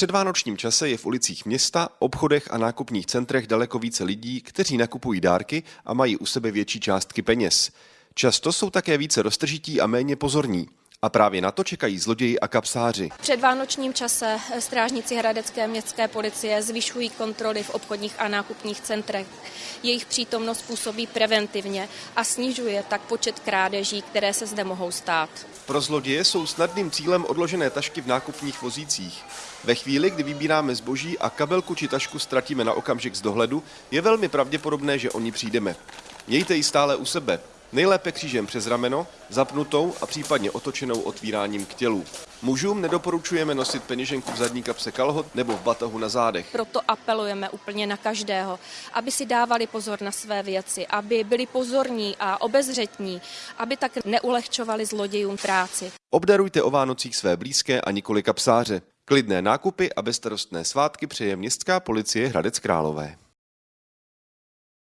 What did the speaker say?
předvánočním čase je v ulicích města, obchodech a nákupních centrech daleko více lidí, kteří nakupují dárky a mají u sebe větší částky peněz. Často jsou také více roztržití a méně pozorní. A právě na to čekají zloději a kapsáři. V předvánočním čase strážníci Hradecké městské policie zvyšují kontroly v obchodních a nákupních centrech. Jejich přítomnost působí preventivně a snižuje tak počet krádeží, které se zde mohou stát. Pro zloděje jsou snadným cílem odložené tašky v nákupních vozících. Ve chvíli, kdy vybíráme zboží a kabelku či tašku ztratíme na okamžik z dohledu, je velmi pravděpodobné, že o ní přijdeme. Mějte ji stále u sebe. Nejlépe křížem přes rameno, zapnutou a případně otočenou otvíráním k tělu. Mužům nedoporučujeme nosit peněženku v zadní kapse kalhot nebo v batohu na zádech. Proto apelujeme úplně na každého, aby si dávali pozor na své věci, aby byli pozorní a obezřetní, aby tak neulehčovali zlodějům práci. Obdarujte o Vánocích své blízké a nikoli kapsáře. Klidné nákupy a bezstarostné svátky přeje městská policie Hradec Králové.